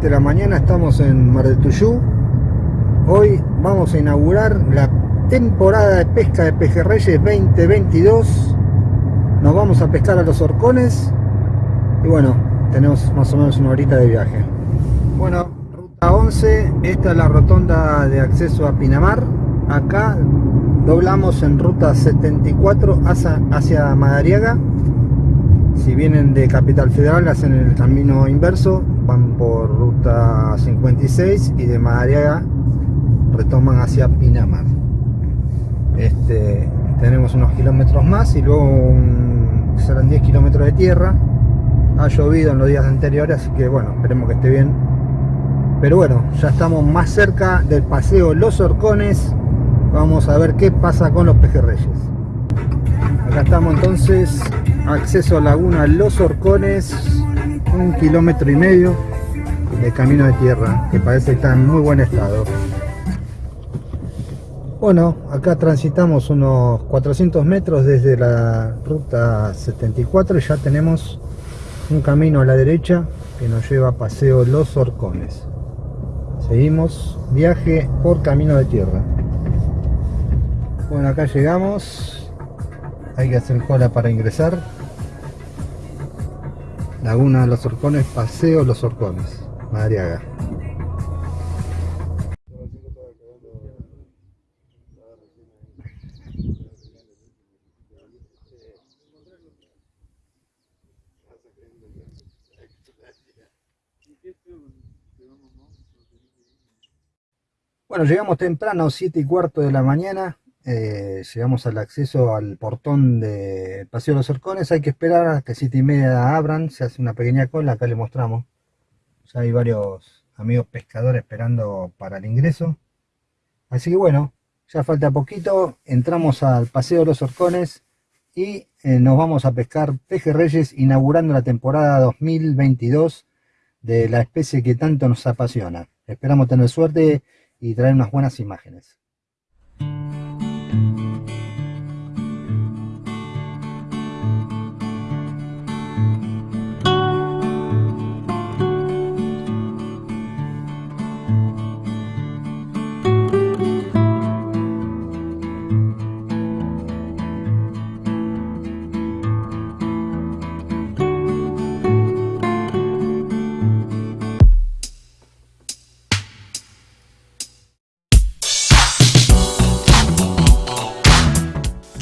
6 y 20 de la mañana estamos en Mar del Tuyú. Hoy vamos a inaugurar la temporada de pesca de pejerreyes 2022. Nos vamos a pescar a los horcones y bueno, tenemos más o menos una horita de viaje. Bueno, ruta 11, esta es la rotonda de acceso a Pinamar. Acá doblamos en ruta 74 hacia, hacia Madariaga si vienen de Capital Federal hacen el camino inverso, van por ruta 56 y de Madariaga retoman hacia Pinamar. Este, tenemos unos kilómetros más y luego serán 10 kilómetros de tierra. Ha llovido en los días anteriores, así que bueno, esperemos que esté bien. Pero bueno, ya estamos más cerca del paseo Los Horcones. Vamos a ver qué pasa con los pejerreyes. Acá estamos entonces, acceso a Laguna Los Horcones, un kilómetro y medio de camino de tierra, que parece que está en muy buen estado. Bueno, acá transitamos unos 400 metros desde la ruta 74 y ya tenemos un camino a la derecha que nos lleva a Paseo Los Horcones. Seguimos viaje por camino de tierra. Bueno, acá llegamos, hay que hacer cola para ingresar Laguna de los Orcones, Paseo Los Orcones, Madriaga. Bueno, llegamos temprano, 7 y cuarto de la mañana, eh, llegamos al acceso al portón de Paseo de los Orcones, hay que esperar a que 7 y media abran, se hace una pequeña cola, acá le mostramos. Ya hay varios amigos pescadores esperando para el ingreso. Así que bueno, ya falta poquito, entramos al Paseo de los Orcones y eh, nos vamos a pescar pejerreyes inaugurando la temporada 2022 de la especie que tanto nos apasiona. Esperamos tener suerte y traer unas buenas imágenes.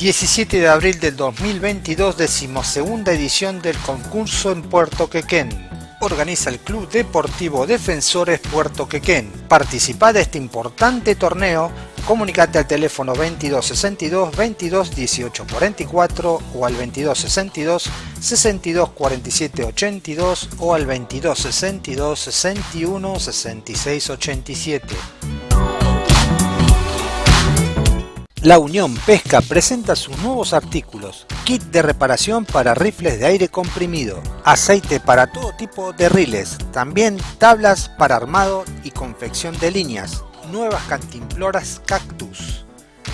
17 de abril del 2022, decimosegunda edición del concurso en Puerto Quequén. Organiza el Club Deportivo Defensores Puerto Quequén. Participa de este importante torneo, comunicate al teléfono 2262 22 18 44 o al 2262 62 47 82 o al 2262 61 66 87. La Unión Pesca presenta sus nuevos artículos, kit de reparación para rifles de aire comprimido, aceite para todo tipo de riles, también tablas para armado y confección de líneas, nuevas cantimploras cactus,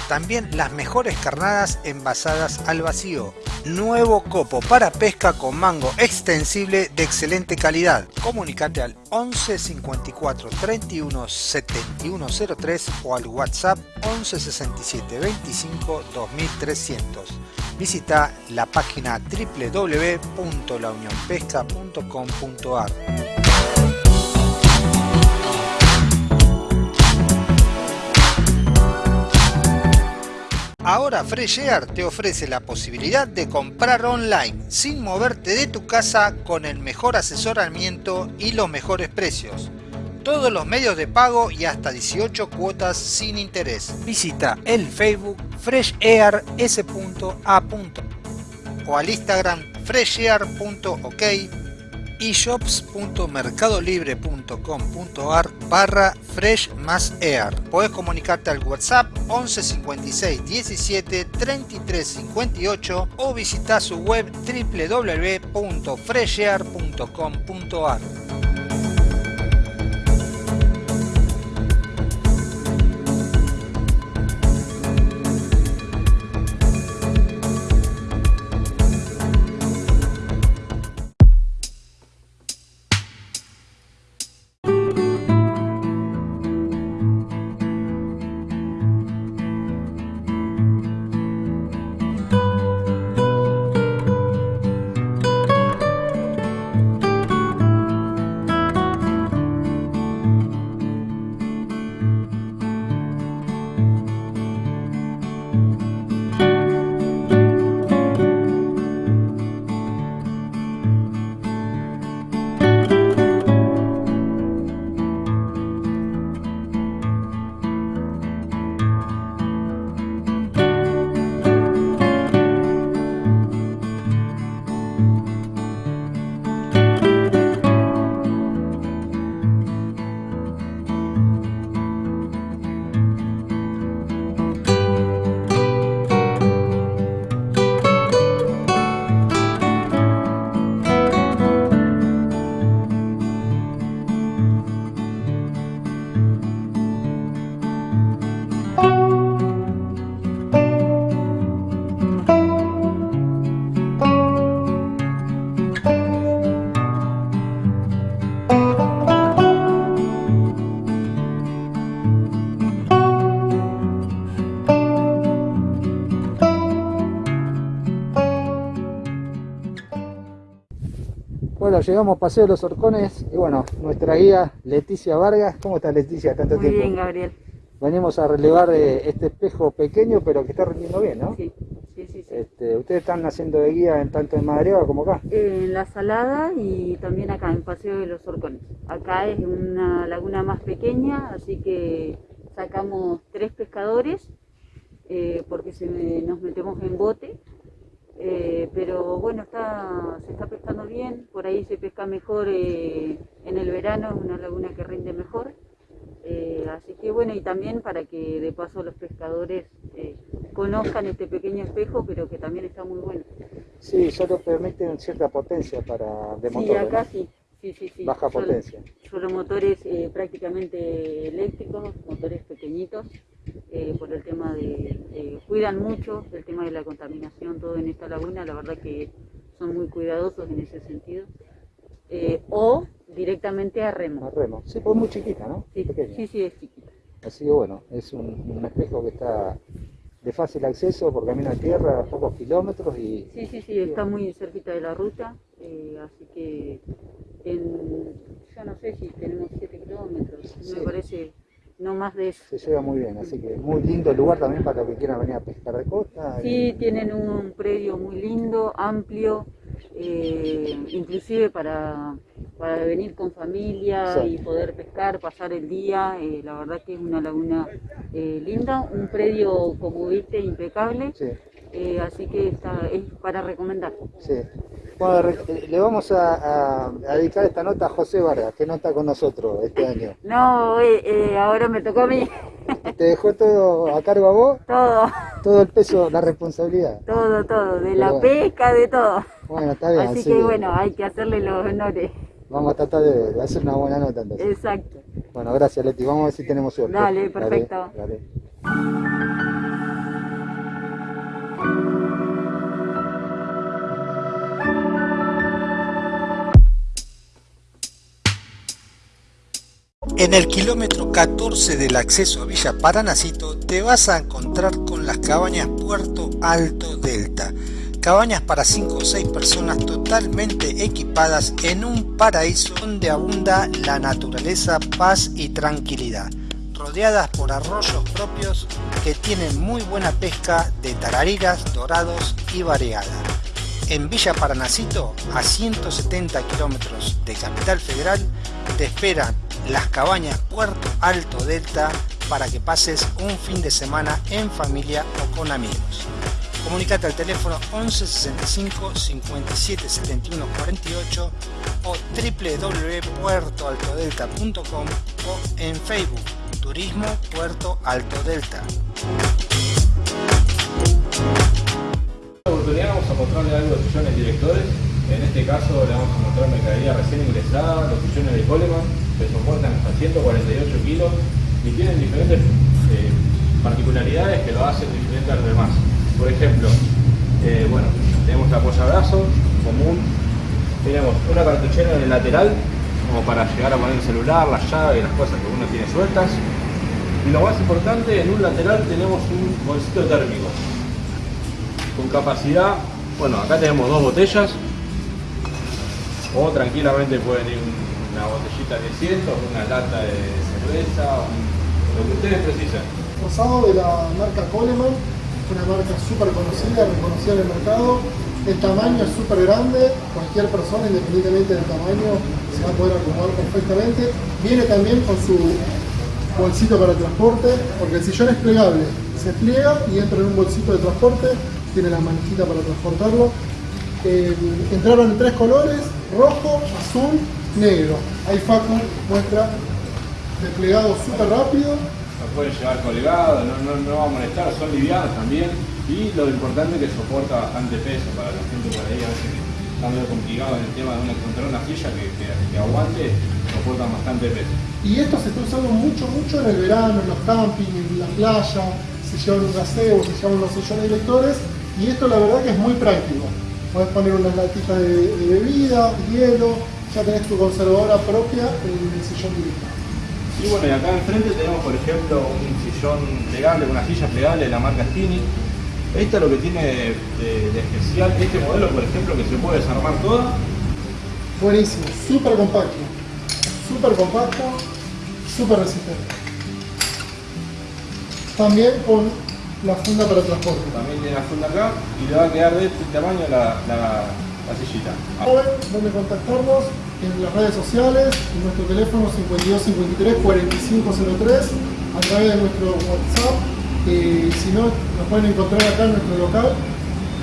también las mejores carnadas envasadas al vacío. Nuevo copo para pesca con mango extensible de excelente calidad. Comunicate al 11 54 31 71 03 o al WhatsApp 11 67 25 2300. Visita la página www.launionpesca.com.ar. Ahora Fresh Air te ofrece la posibilidad de comprar online sin moverte de tu casa con el mejor asesoramiento y los mejores precios. Todos los medios de pago y hasta 18 cuotas sin interés. Visita el Facebook freshair.s.a. o al Instagram freshair.ok eshops.mercadolibre.com.ar barra fresh más air. Puedes comunicarte al WhatsApp 11 56 17 33 58 o visitar su web www.freshair.com.ar. llegamos a Paseo de los Horcones y bueno, nuestra guía Leticia Vargas. ¿Cómo estás Leticia? Tanto Muy bien, Gabriel. Venimos a relevar eh, este espejo pequeño, pero que está rindiendo bien, ¿no? Sí, sí, sí. Este, ¿Ustedes están haciendo de guía en tanto en Madreva como acá? En La Salada y también acá, en Paseo de los Horcones. Acá es una laguna más pequeña, así que sacamos tres pescadores eh, porque se nos metemos en bote eh, pero bueno, está, se está pescando bien, por ahí se pesca mejor eh, en el verano, es una laguna que rinde mejor. Eh, así que bueno, y también para que de paso los pescadores conozcan este pequeño espejo, pero que también está muy bueno. Sí, solo permiten cierta potencia para de motor. Sí, acá sí. Sí, sí, sí. Baja potencia. Solo motores prácticamente eléctricos, motores pequeñitos, eh, por el tema de, cuidan mucho el tema de la contaminación, todo en esta laguna, la verdad que son muy cuidadosos en ese sentido. Eh, o directamente a remo. A remo, sí, pues muy chiquita, ¿no? Sí, sí, sí, es chiquita. Así que bueno, es un, espejo que está de fácil acceso por camino a tierra, a pocos kilómetros y... Sí, sí, sí, está muy cerquita de la ruta, eh, así que en, yo no sé si tenemos 7 kilómetros, me parece no más de eso. Se lleva muy bien, así que muy lindo el lugar también para los que quieran venir a pescar de costa. Sí, tienen un predio muy lindo, amplio, eh, inclusive para, para venir con familia y poder pescar, pasar el día, eh, la verdad que es una laguna eh, linda, un predio como viste impecable, así que está, es para recomendar. Sí. Bueno, eh, le vamos a, dedicar esta nota a José Vargas, que no está con nosotros este año. No, eh, eh, ahora me tocó a mí. ¿Te dejó todo a cargo a vos? Todo. Todo el peso, la responsabilidad. Todo, todo, de la pesca, de todo. Bueno, está bien. Así, que, bueno, hay que hacerle los honores. Vamos a tratar de hacer una buena nota entonces. Exacto. Bueno, gracias Leti, vamos a ver si tenemos suerte. Dale, perfecto. dale. En el kilómetro 14 del acceso a Villa Paranacito te vas a encontrar con las cabañas Puerto Alto Delta. Cabañas para 5 o 6 personas totalmente equipadas en un paraíso donde abunda la naturaleza, paz y tranquilidad. Rodeadas por arroyos propios que tienen muy buena pesca de tarariras, dorados y variada. En Villa Paranacito, a 170 kilómetros de Capital Federal, te esperan las cabañas Puerto Alto Delta para que pases un fin de semana en familia o con amigos. Comunicate al teléfono 11 65 57 71 48 o www.puertoaltodelta.com o en Facebook Turismo Puerto Alto Delta. Vamos a mostrarle algo de sillones directores. En este caso le vamos a mostrar mercadería recién ingresada, los sillones de Coleman que soportan hasta 148 kilos y tienen diferentes eh, particularidades que lo hacen diferente a los demás. Por ejemplo, eh, bueno, tenemos la apoyabrazo común, tenemos una cartuchera en el lateral como para llegar a poner el celular, la llave y las cosas que uno tiene sueltas. Y lo más importante, en un lateral tenemos un bolsito térmico con capacidad, bueno, acá tenemos dos botellas o tranquilamente pueden ir una botellita de 100, una lata de cerveza, lo que ustedes precisan. Rosado de la marca Coleman, una marca súper conocida, reconocida en el mercado. El tamaño es súper grande, cualquier persona, independientemente del tamaño, se va a poder acomodar perfectamente. Viene también con su bolsito para transporte, porque el sillón es plegable, se pliega y entra en un bolsito de transporte, tiene la manijita para transportarlo. Eh, entraron en tres colores, rojo, azul negro. Ahí Facu muestra desplegado súper rápido. Lo pueden llevar colgado, no, no, va a molestar, son livianos también. Y lo importante es que soporta bastante peso para la gente por ahí, a veces está medio complicado en el tema de encontrar una silla que, que, aguante, soportan bastante peso. Y esto se está usando mucho, mucho en el verano, en los campings, en la playa, se llevan un gazebo, se llevan unos sillones lectores y esto la verdad que es muy práctico. Puedes poner unas latitas de, de bebida, hielo, ya tenés tu conservadora propia en el sillón directo. Y bueno, y acá enfrente tenemos por ejemplo un sillón plegable, una silla plegable de la marca Stini. Esto es lo que tiene de, especial este modelo, por ejemplo, que se puede desarmar toda Buenísimo, súper compacto. Súper compacto, súper resistente. También con la funda para transporte. También tiene la funda acá y le va a quedar de este tamaño la, la, la sillita. Saben dónde contactarnos en las redes sociales, en nuestro teléfono 5253 4503, a través de nuestro WhatsApp. Y si no, nos pueden encontrar acá en nuestro local,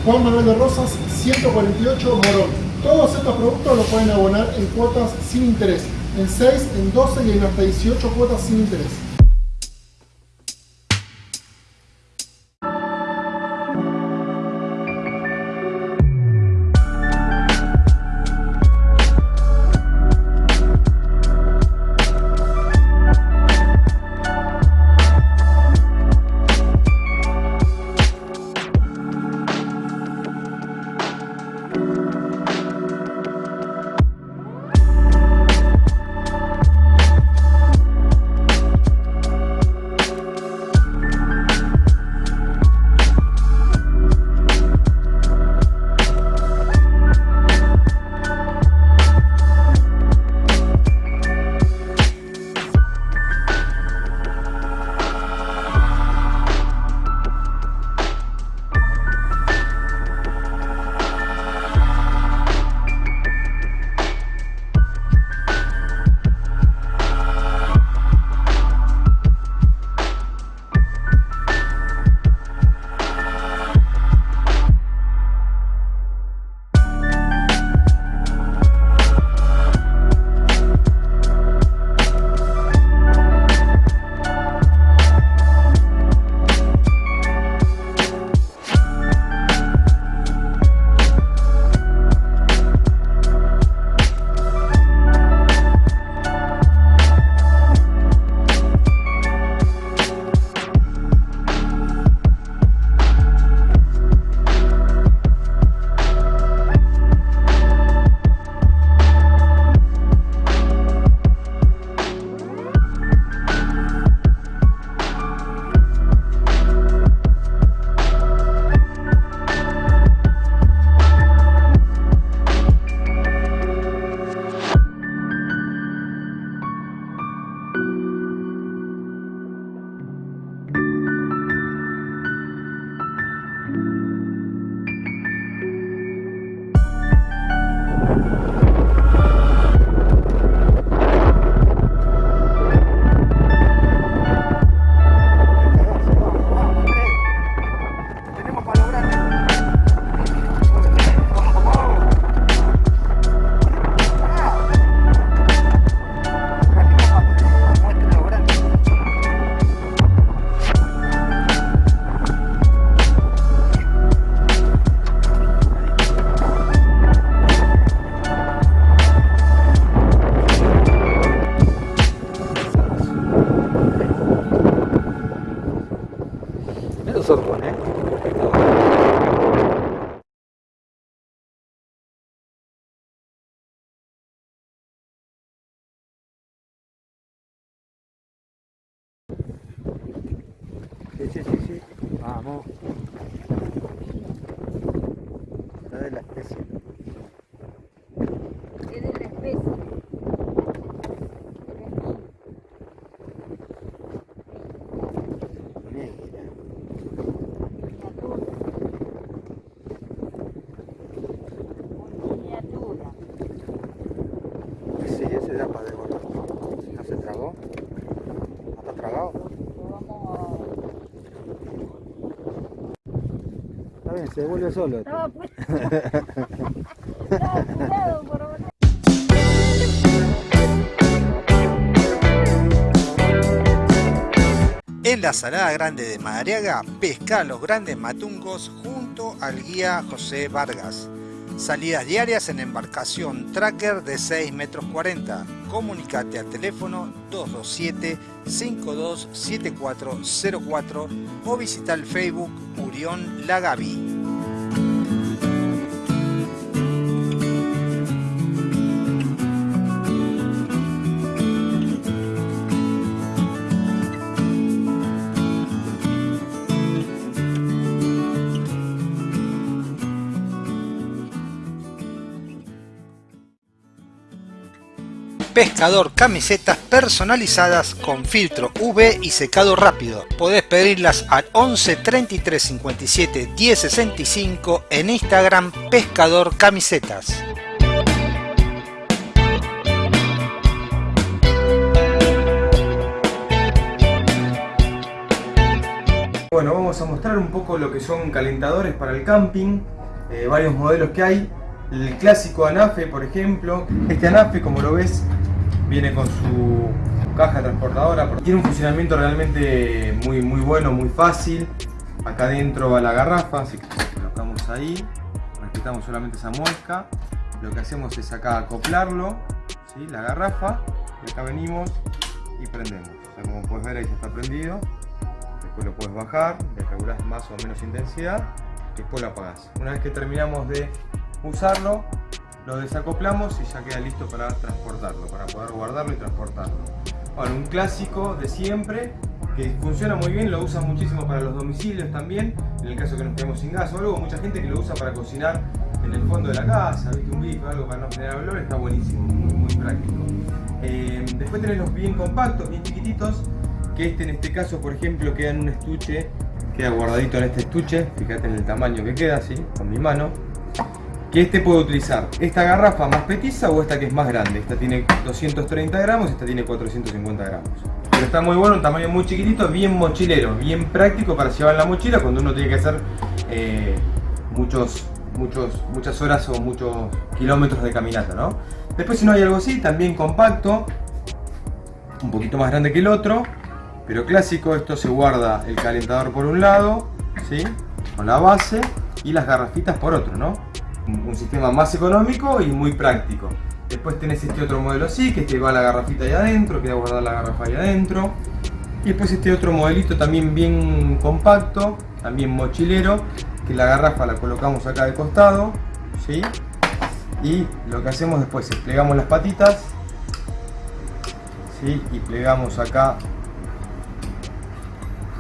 Juan Manuel de Rosas, 148 Morón. Todos estos productos los pueden abonar en cuotas sin interés, en 6, en 12 y en hasta 18 cuotas sin interés. Eso son, ¿eh? Sí, sí, sí, sí. Vamos. La de la especie. Es de la especie. Negra. Miniatura. Sí, ese da para devorar. Si no se tragó. ¿No está tragado? Lo vamos Está bien, se devuelve solo. Estaba puesto. Estaba apurado por volar. En la Salada Grande de Madariaga, pesca los grandes matungos junto al guía José Vargas. Salidas diarias en embarcación tracker de 6 metros 40. Comunicate al teléfono 227-527404 o visita el Facebook Urión Lagavi. Pescador camisetas personalizadas con filtro UV y secado rápido. Podés pedirlas al 11 33 57 10 65 en Instagram Pescador Camisetas. Bueno, vamos a mostrar un poco lo que son calentadores para el camping, eh, varios modelos que hay. El clásico Anafe, por ejemplo. Este Anafe, como lo ves, viene con su caja transportadora. Tiene un funcionamiento realmente muy, muy bueno, muy fácil. Acá adentro va la garrafa, así que colocamos ahí. Respetamos solamente esa muesca. Lo que hacemos es acá acoplarlo, la garrafa. Y acá venimos y prendemos. como puedes ver ahí ya está prendido después lo puedes bajar, le más o menos intensidad, después lo apagas. Una vez que terminamos de usarlo, lo desacoplamos y ya queda listo para transportarlo, para poder guardarlo y transportarlo. Bueno, un clásico de siempre, que funciona muy bien, lo usan muchísimo para los domicilios también, en el caso que nos quedemos sin gas o algo, mucha gente que lo usa para cocinar en el fondo de la casa, ¿viste? un bife o algo para no generar olor, está buenísimo, muy, práctico. Eh, después tenés los bien compactos, bien chiquititos, que este en este caso por ejemplo queda en un estuche queda guardadito en este estuche fíjate en el tamaño que queda así con mi mano que este puede utilizar esta garrafa más petiza o esta que es más grande esta tiene 230 gramos esta tiene 450 gramos pero está muy bueno un tamaño muy chiquitito bien mochilero bien práctico para llevar la mochila cuando uno tiene que hacer eh, muchos muchos muchas horas o muchos kilómetros de caminata ¿no? después si no hay algo así también compacto un poquito más grande que el otro pero clásico esto se guarda el calentador por un lado, ¿sí? con la base y las garrafitas por otro, ¿no? Un, sistema más económico y muy práctico. Después tenés este otro modelo así, que este va la garrafita ahí adentro, queda guardar la garrafa ahí adentro. Y después este otro modelito también bien compacto, también mochilero, que la garrafa la colocamos acá de costado, ¿sí? Y lo que hacemos después es plegamos las patitas, ¿sí? Y plegamos acá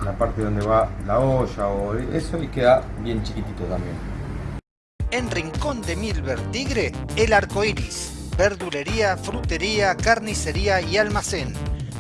la parte donde va la olla o eso y queda bien chiquitito también. En Rincón de Milver Tigre, el arco iris, verdulería, frutería, carnicería y almacén,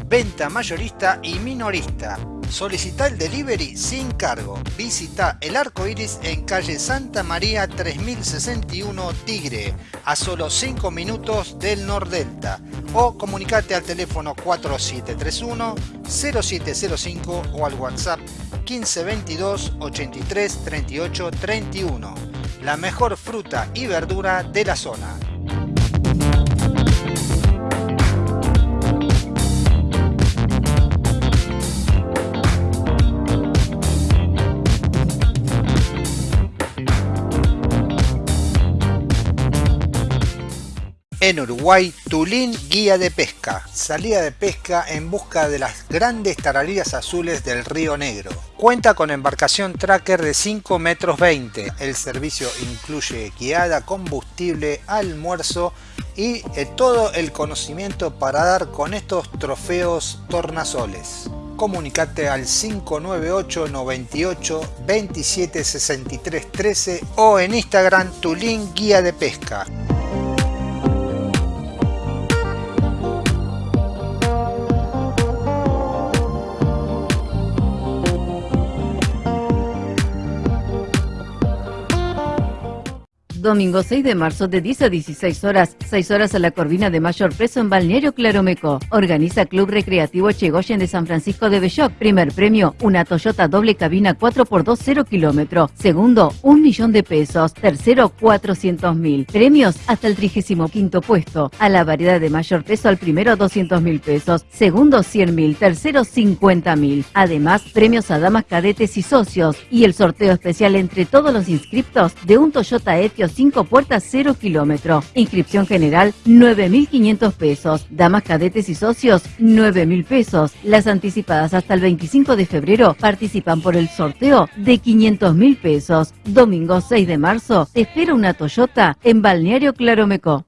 venta mayorista y minorista. Solicita el delivery sin cargo. Visita el arco iris en calle Santa María 3061 Tigre, a solo 5 minutos del Nordelta. O comunicate al teléfono 4731 0705 o al WhatsApp 1522 83 38 31. La mejor fruta y verdura de la zona. En Uruguay, Tulín Guía de Pesca. Salida de pesca en busca de las grandes taralillas azules del Río Negro. Cuenta con embarcación tracker de 5 metros 20. El servicio incluye guiada, combustible, almuerzo y eh, todo el conocimiento para dar con estos trofeos tornasoles. Comunicate al 598 98 27 63 13 o en Instagram Tulín Guía de Pesca. Domingo 6 de marzo de 10 a 16 horas, 6 horas a la Corvina de mayor peso en Balneario Claromeco. Organiza Club Recreativo Chegoyen de San Francisco de Belloc. Primer premio, una Toyota doble cabina 4x2 0 kilómetro. Segundo, un millón de pesos. Tercero, 400 mil. Premios hasta el 35 puesto. A la variedad de mayor peso al primero 200 mil pesos. Segundo 100 mil. Tercero 50 mil. Además, premios a damas cadetes y socios. Y el sorteo especial entre todos los inscriptos de un Toyota Etios 5 puertas 0 kilómetro. Inscripción general 9.500 pesos. Damas cadetes y socios 9.000 pesos. Las anticipadas hasta el 25 de febrero participan por el sorteo de 500.000 pesos. Domingo 6 de marzo te espera una Toyota en Balneario Claromeco.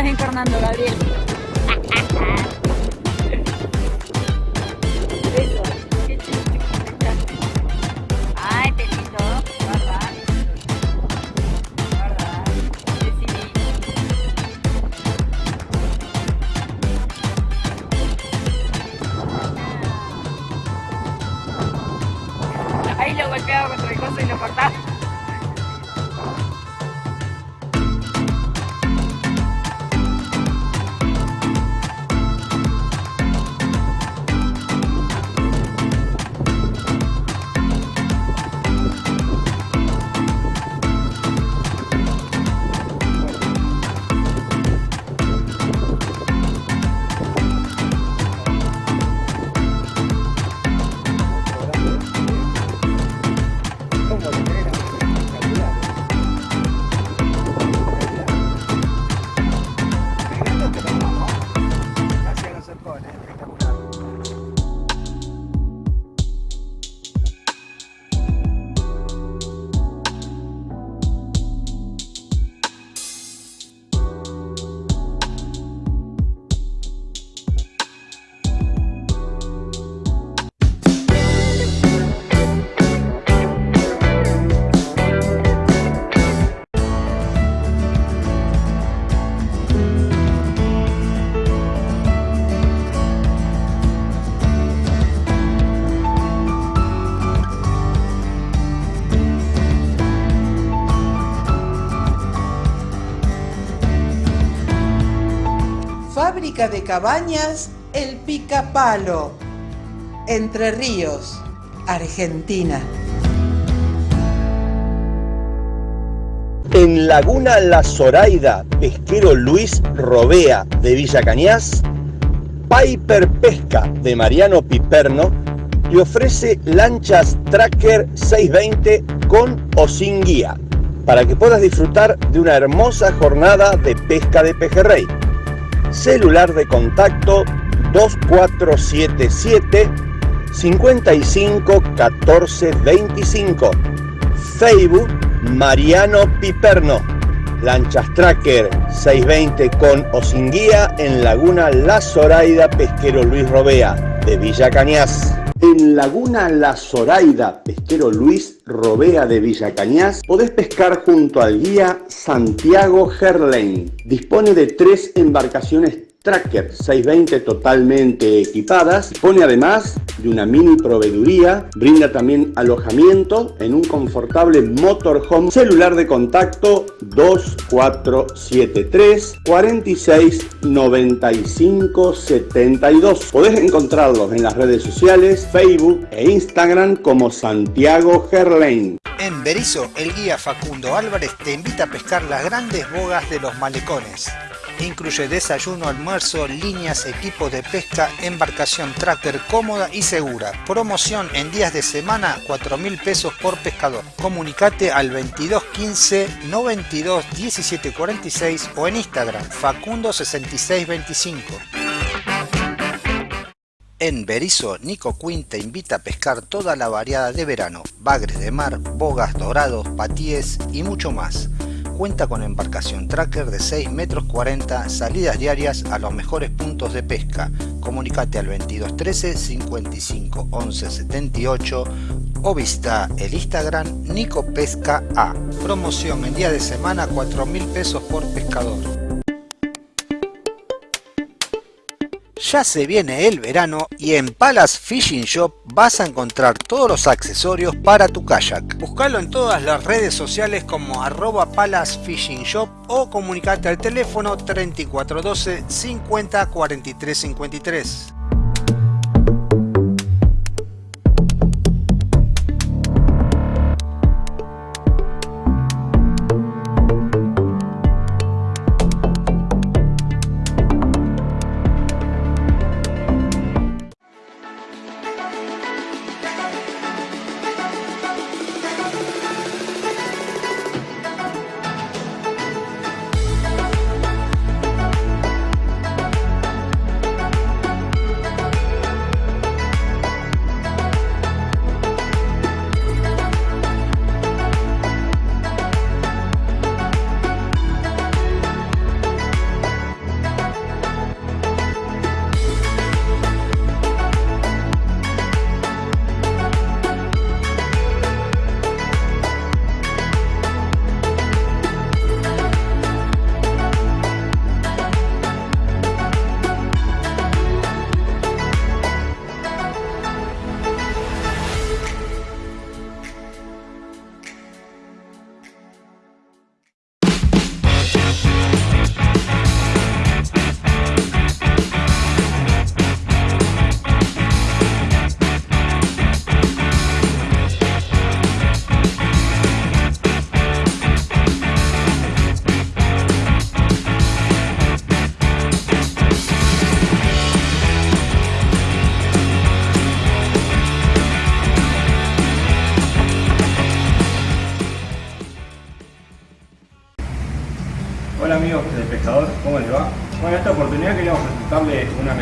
Estás encarnando, Gabriel? De cabañas El Picapalo. Entre Ríos, Argentina. En Laguna La Zoraida, pesquero Luis Robea de Villa Cañas, Piper Pesca de Mariano Piperno te ofrece lanchas Tracker 620 con o sin guía para que puedas disfrutar de una hermosa jornada de pesca de pejerrey. Celular de contacto 2477 55 14 25. Facebook Mariano Piperno. Lanchas Tracker 620 con o sin guía en Laguna La Zoraida Pesquero Luis Robea de Villa Cañas. En Laguna La Zoraida Pesquero Luis Robea de Villa Cañas podés pescar junto al guía Santiago Herlein. Dispone de tres embarcaciones Tracker 620 totalmente equipadas, dispone además de una mini proveeduría, brinda también alojamiento en un confortable motorhome, celular de contacto 2473 46 95 72. Podés encontrarlos en las redes sociales, Facebook e Instagram como Santiago Gerlain. En Berizo, el guía Facundo Álvarez te invita a pescar las grandes bogas de los malecones. Incluye desayuno, almuerzo, líneas, equipo de pesca, embarcación tracker cómoda y segura. Promoción en días de semana, 4 mil pesos por pescador. Comunicate al 2215 92 17 46 o en Instagram Facundo 6625. En Berizo, Nico Quinn te invita a pescar toda la variada de verano, bagres de mar, bogas, dorados, patíes y mucho más. Cuenta con embarcación tracker de 6 metros 40, salidas diarias a los mejores puntos de pesca. Comunicate al 2213 55 11 78 o visita el Instagram Nico Pesca A. Promoción en día de semana 4 mil pesos por pescador. Ya se viene el verano y en Palace Fishing Shop vas a encontrar todos los accesorios para tu kayak. Búscalo en todas las redes sociales como arroba Palace Fishing Shop o comunicate al teléfono 3412 50 43 53.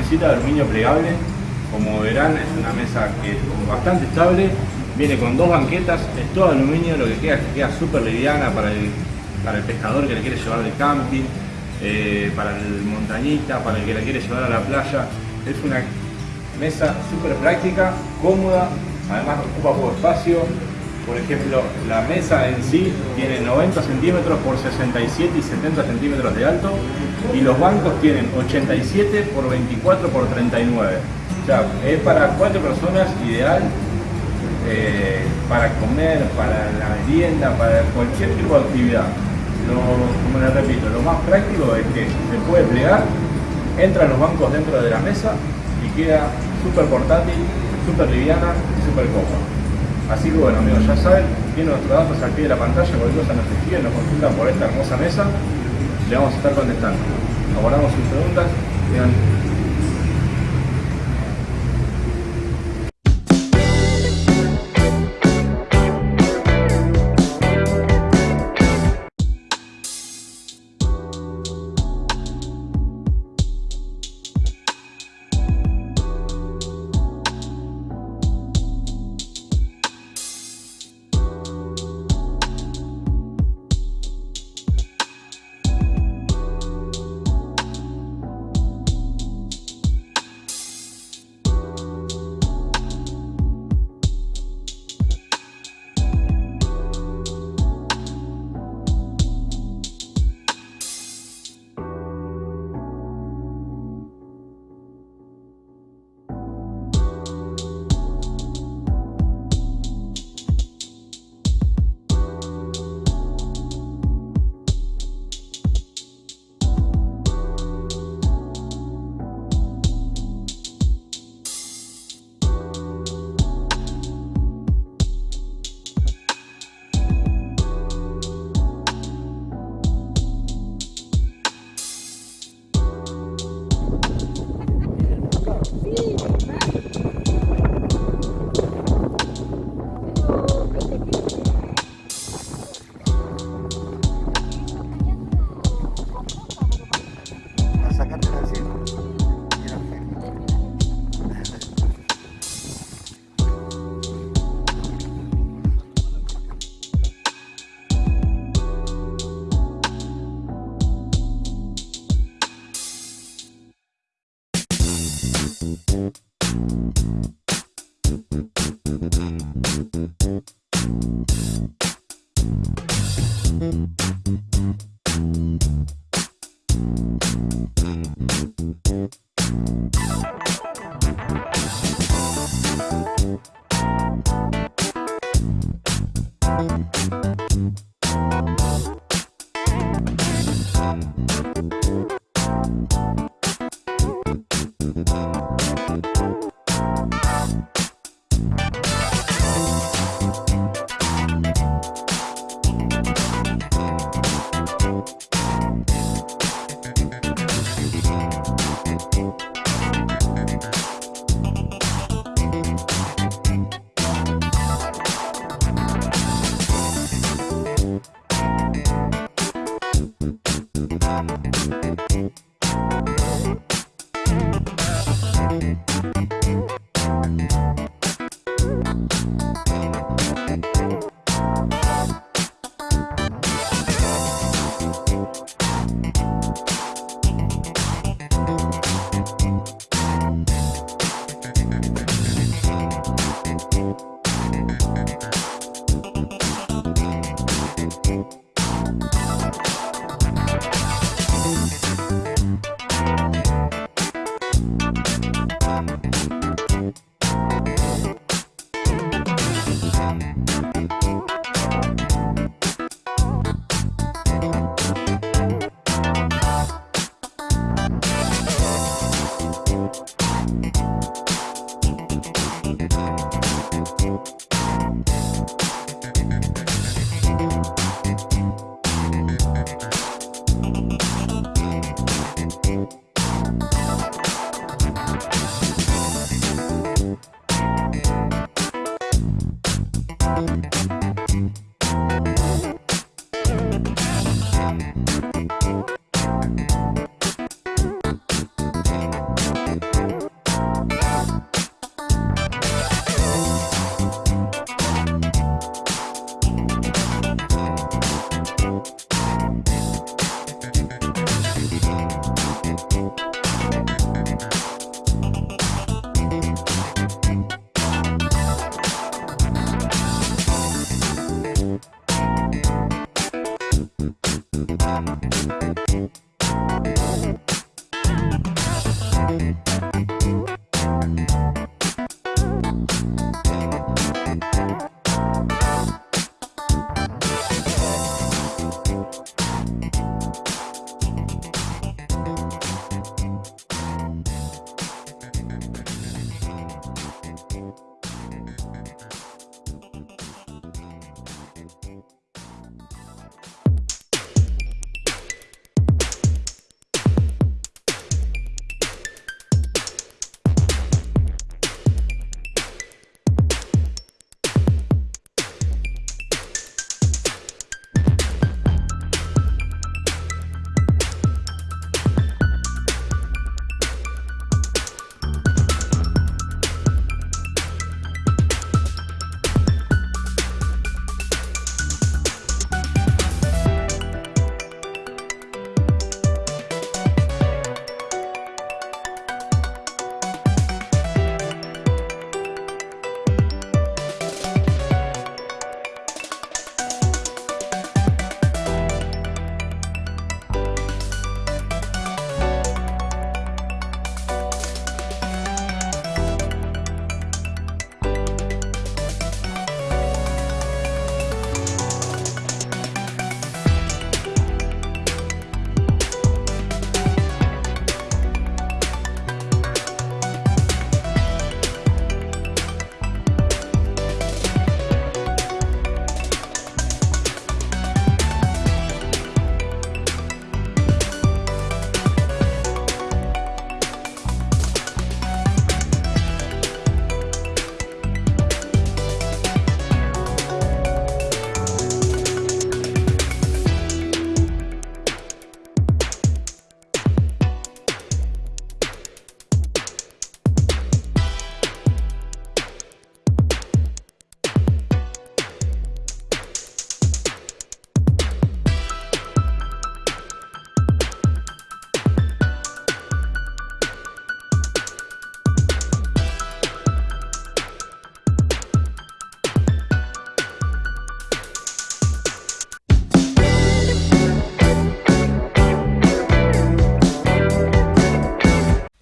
Mesita de aluminio plegable. Como verán, es una mesa que es bastante estable, viene con dos banquetas, es todo aluminio, lo que queda es que queda súper liviana para el, para el pescador que le quiere llevar de camping, eh, para el montañita, para el que la quiere llevar a la playa. Es una mesa súper práctica, cómoda, además ocupa poco espacio, por ejemplo, la mesa en sí tiene 90 centímetros por 67 y 70 centímetros de alto y los bancos tienen 87 por 24 por 39. O sea, es para cuatro personas ideal eh, para comer, para la merienda, para cualquier tipo de actividad. como les repito, lo más práctico es que se puede plegar, entran los bancos dentro de la mesa y queda súper portátil, súper liviana y súper cómoda. Así que bueno amigos, ya saben, tienen nuestros datos al pie de la pantalla, cualquier cosa nos escriben, nos consultan por esta hermosa mesa, le vamos a estar contestando. Abordamos sus preguntas,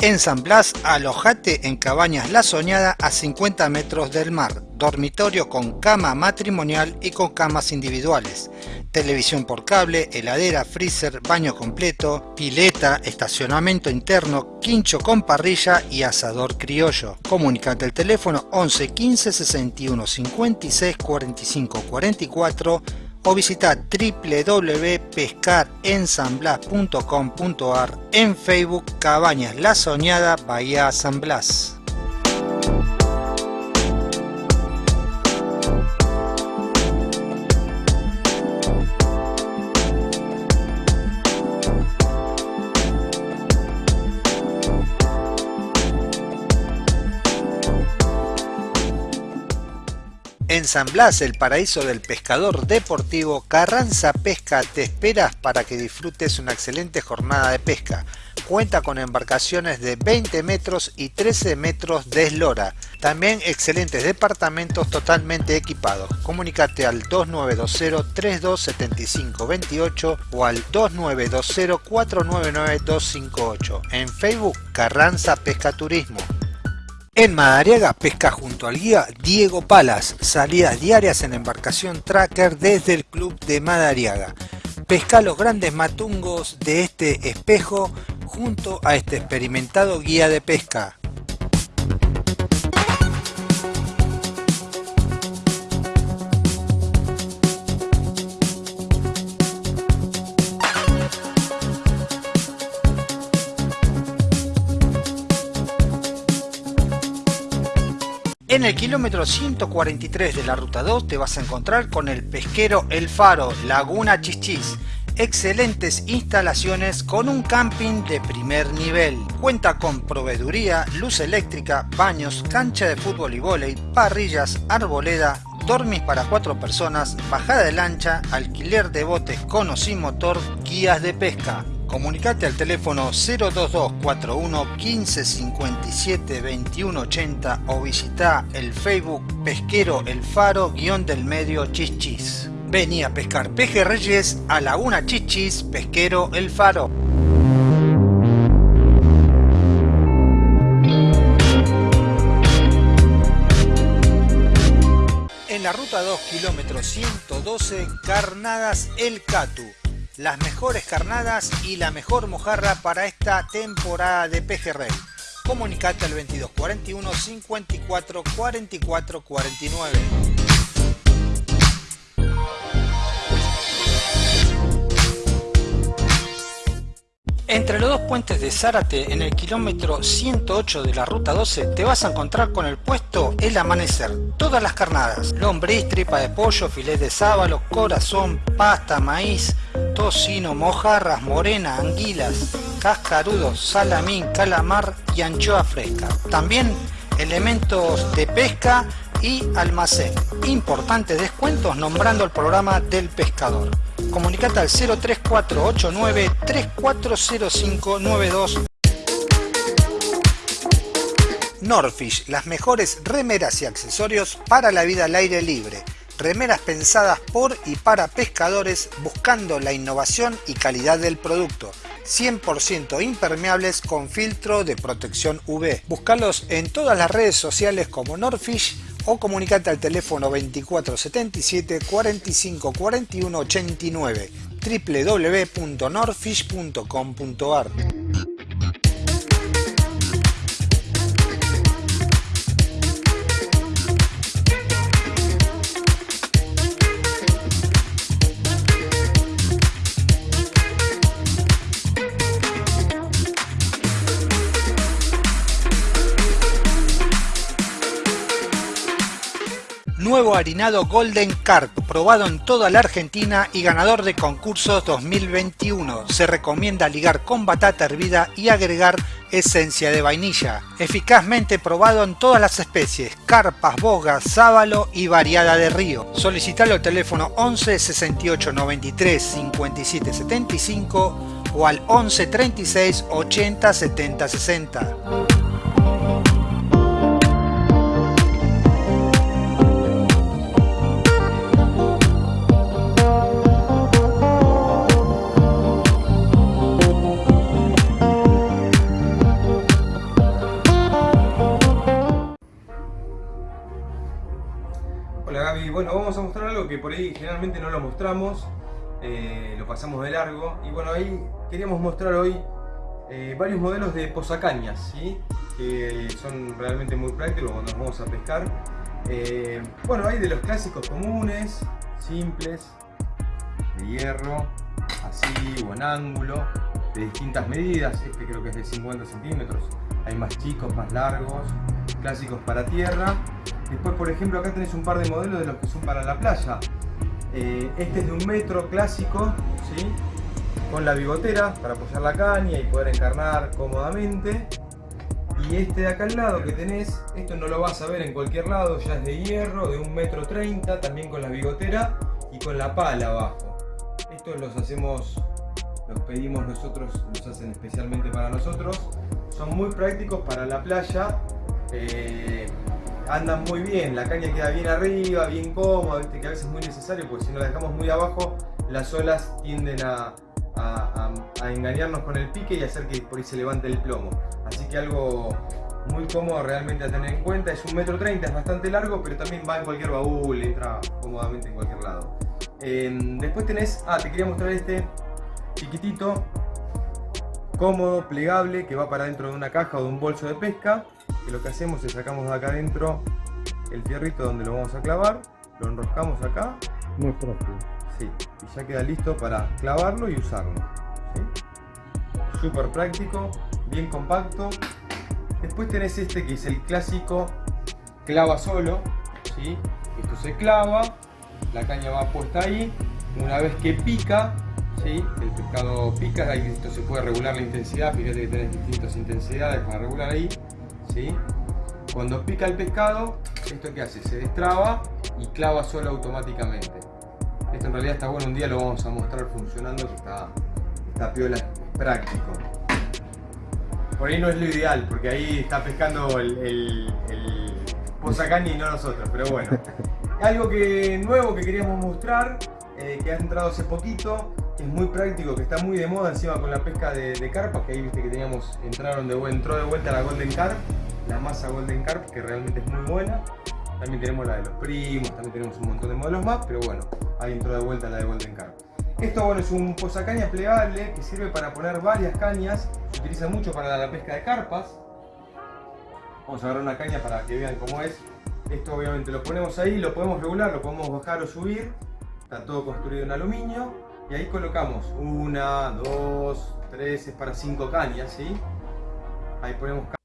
En San Blas, alojate en Cabañas La Soñada a 50 metros del mar, dormitorio con cama matrimonial y con camas individuales, televisión por cable, heladera, freezer, baño completo, pileta, estacionamiento interno, quincho con parrilla y asador criollo. Comunicate al teléfono 11 15 61 56 45 44 o visita www.pescarensanblas.com.ar en Facebook Cabañas La Soñada Bahía San Blas. En San Blas, el paraíso del pescador deportivo, Carranza Pesca te esperas para que disfrutes una excelente jornada de pesca. Cuenta con embarcaciones de 20 metros y 13 metros de eslora. También excelentes departamentos totalmente equipados. Comunicate al 2920-327528 o al 2920-499-258. En Facebook, Carranza Pesca Turismo. En Madariaga pesca junto al guía Diego Palas, salidas diarias en embarcación tracker desde el club de Madariaga. Pesca los grandes matungos de este espejo junto a este experimentado guía de pesca. El kilómetro 143 de la ruta 2 te vas a encontrar con el pesquero El Faro, Laguna Chichis. Excelentes instalaciones con un camping de primer nivel. Cuenta con proveeduría, luz eléctrica, baños, cancha de fútbol y vóley, parrillas, arboleda, dormis para cuatro personas, bajada de lancha, alquiler de botes con o sin motor, guías de pesca. Comunicate al teléfono 02241 1557 2180 o visita el Facebook Pesquero El Faro guion del medio Chichis. Vení a pescar pejerreyes a Laguna Chichis Pesquero El Faro. En la ruta 2 kilómetro 112 Carnadas El Catu las mejores carnadas y la mejor mojarra para esta temporada de pejerrey. Comunicate al 2241 54 44 49. Entre los dos puentes de Zárate, en el kilómetro 108 de la ruta 12, te vas a encontrar con el puesto El Amanecer. Todas las carnadas, lombriz, tripa de pollo, filet de sábalo, corazón, pasta, maíz, tocino, mojarras, morena, anguilas, cascarudos, salamín, calamar y anchoa fresca. También elementos de pesca y almacén. Importantes descuentos nombrando el programa del pescador. Comunicate al 03489 340592 Norfish, las mejores remeras y accesorios para la vida al aire libre. Remeras pensadas por y para pescadores buscando la innovación y calidad del producto. 100% impermeables con filtro de protección UV. Buscalos en todas las redes sociales como Norfish o comunicate al teléfono 2477 45 41 89 www.norfish.com.ar Nuevo harinado Golden Carp, probado en toda la Argentina y ganador de concursos 2021. Se recomienda ligar con batata hervida y agregar esencia de vainilla. Eficazmente probado en todas las especies, carpas, bogas, sábalo y variada de río. Solicitalo al teléfono 11 68 93 57 75 o al 11 36 80 70 60. Bueno, vamos a mostrar algo que por ahí generalmente no lo mostramos, eh, lo pasamos de largo. Y bueno, ahí queríamos mostrar hoy eh, varios modelos de posacañas, ¿sí? que son realmente muy prácticos cuando nos vamos a pescar. Eh, bueno, hay de los clásicos comunes, simples, de hierro, así o en ángulo, de distintas medidas, este creo que es de 50 centímetros, hay más chicos, más largos, clásicos para tierra. Después, por ejemplo, acá tenés un par de modelos de los que son para la playa. Eh, este es de un metro clásico, ¿sí? con la bigotera para apoyar la caña y poder encarnar cómodamente. Y este de acá al lado que tenés, esto no lo vas a ver en cualquier lado, ya es de hierro, de un metro treinta, también con la bigotera y con la pala abajo. Estos los hacemos, los pedimos nosotros, los hacen especialmente para nosotros. Son muy prácticos para la playa. Eh, andan muy bien, la caña queda bien arriba, bien cómoda, ¿viste? que a veces es muy necesario porque si no la dejamos muy abajo las olas tienden a, engañarnos con el pique y hacer que por ahí se levante el plomo. Así que algo muy cómodo realmente a tener en cuenta. Es un metro treinta, es bastante largo, pero también va en cualquier baúl, entra cómodamente en cualquier lado. Em, después tenés, ah, te quería mostrar este chiquitito, cómodo, plegable, que va para dentro de una caja o de un bolso de pesca que lo que hacemos es sacamos de acá adentro el fierrito donde lo vamos a clavar, lo enroscamos acá. Muy propio. Sí, y ya queda listo para clavarlo y usarlo. Súper práctico, bien compacto. Después tenés este que es el clásico clava solo. ¿sí? Esto se clava, la caña va puesta ahí. Una vez que pica, ¿sí? el pescado pica, ahí esto se puede regular la intensidad. Fíjate que tenés distintas intensidades para regular ahí. Cuando pica el pescado, ¿esto qué hace? Se destraba y clava solo automáticamente. Esto en realidad está bueno, un día lo vamos a mostrar funcionando, que está, está piola, es práctico. Por ahí no es lo ideal, porque ahí está pescando el, el, el y no nosotros, pero bueno. Algo que, nuevo que queríamos mostrar, eh, que ha entrado hace poquito, es muy práctico, que está muy de moda encima con la pesca de, carpas, que ahí viste que teníamos, entraron de, entró de vuelta la Golden Carp, la masa Golden Carp, que realmente es muy buena. También tenemos la de los primos, también tenemos un montón de modelos más, pero bueno, ahí entró de vuelta la de Golden Carp. Esto bueno, es un posacaña plegable que sirve para poner varias cañas, se utiliza mucho para la pesca de carpas. Vamos a agarrar una caña para que vean cómo es. Esto obviamente lo ponemos ahí, lo podemos regular, lo podemos bajar o subir. Está todo construido en aluminio. Y ahí colocamos una, dos, tres, es para cinco cañas, ¿sí? Ahí ponemos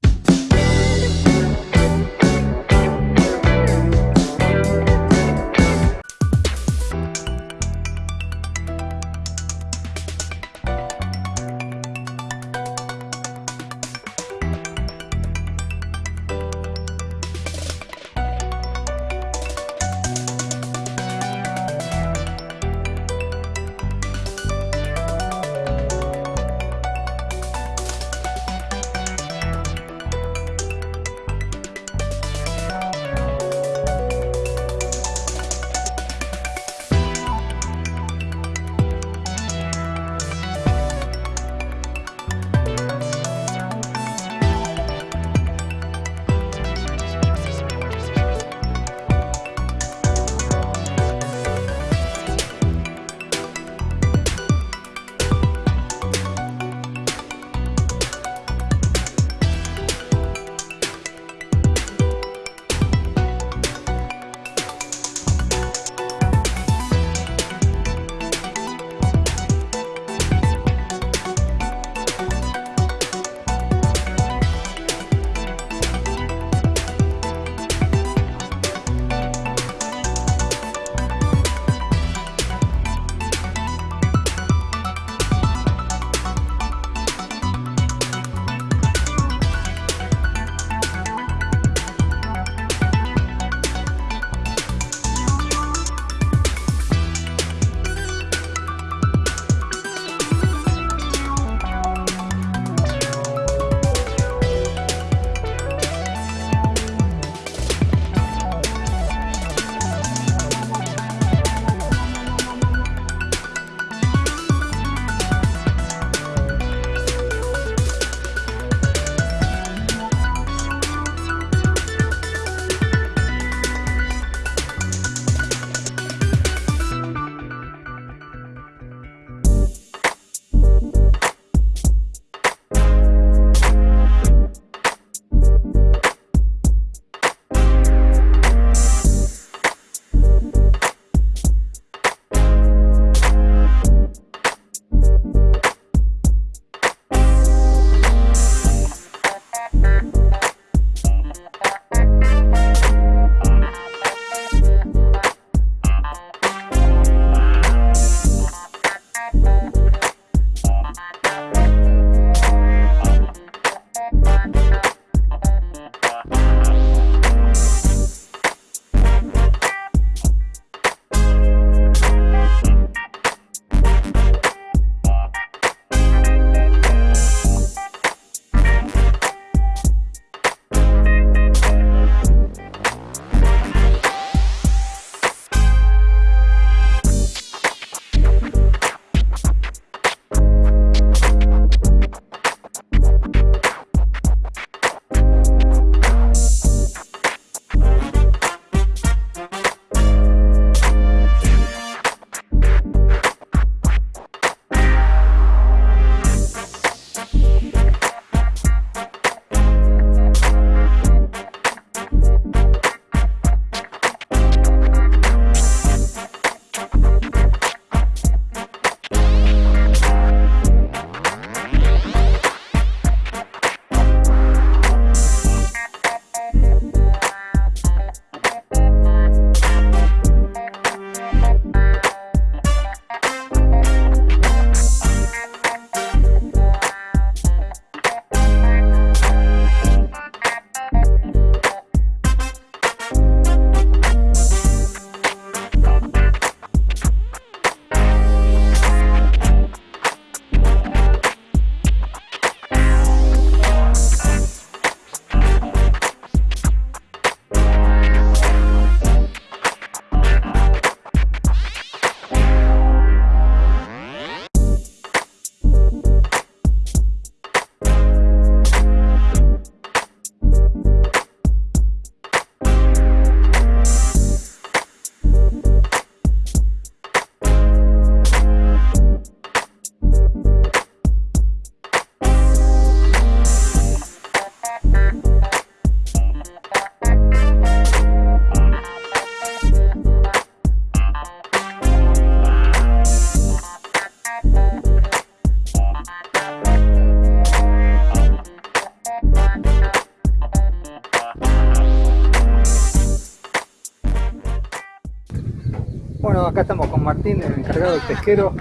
pesquero.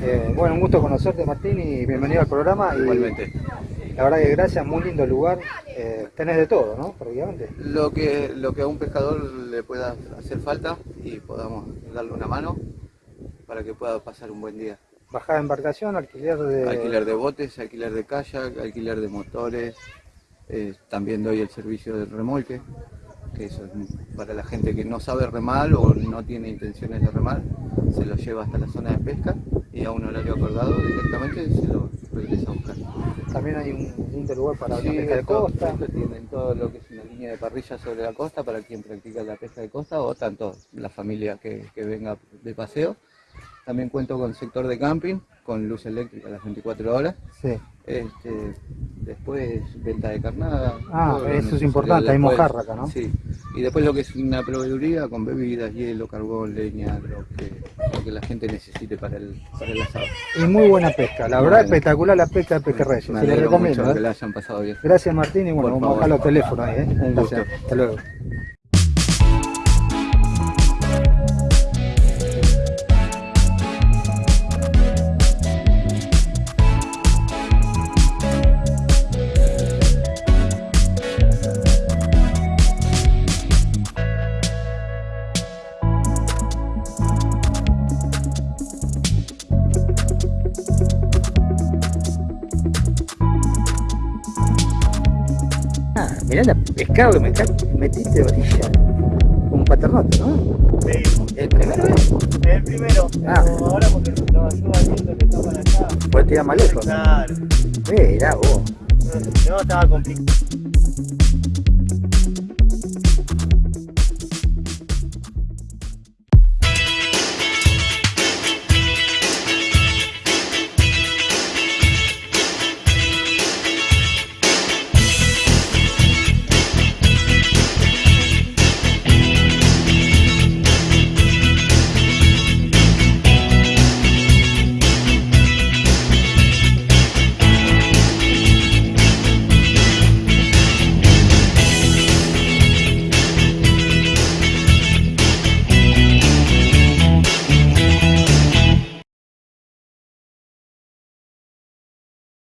Eh, bueno, un gusto conocerte Martín y bienvenido al programa. Igualmente. La verdad que gracias, muy lindo lugar. Eh, tenés de todo, ¿no? Prácticamente. Lo que, lo que a un pescador le pueda hacer falta y podamos darle una mano para que pueda pasar un buen día. Bajada de embarcación, alquiler de... Alquiler de botes, alquiler de kayak, alquiler de motores. eh, también doy el servicio del remolque, que eso es para la gente que no sabe remar o no tiene intenciones de remar, se lo lleva hasta la zona de pesca y a un horario acordado directamente se lo regresa a buscar. También hay un lindo lugar para la Sí, pesca de todo- costa. Tienen todo lo que es una línea de parrilla sobre la costa para quien practica la pesca de costa o tanto la familia que, que venga de paseo. También cuento con sector de camping, con luz eléctrica las 24 horas. Sí. Este, después venta de carnada. Ah, eso es importante, hay mojarra acá, ¿no? Sí. Y después lo que es una proveeduría con bebidas, hielo, carbón, leña, lo que, lo que la gente necesite para el, para el asado. Y muy buena pesca, la verdad espectacular la pesca de Pejerreyes. Se le alegro recomiendo. ¿eh? que la hayan pasado bien. Gracias Martín y bueno, Por vamos a bajar los teléfonos ahí. ¿eh? Un gusto. Hasta luego. Pescado que me metiste de orilla. Un paternote, ¿no? Sí, ¿El primero es? el primero. Ah. Pero ahora porque lo ayuda viento que está para allá. Pues te iba más lejos. Claro. Mirá vos. No, estaba complicado.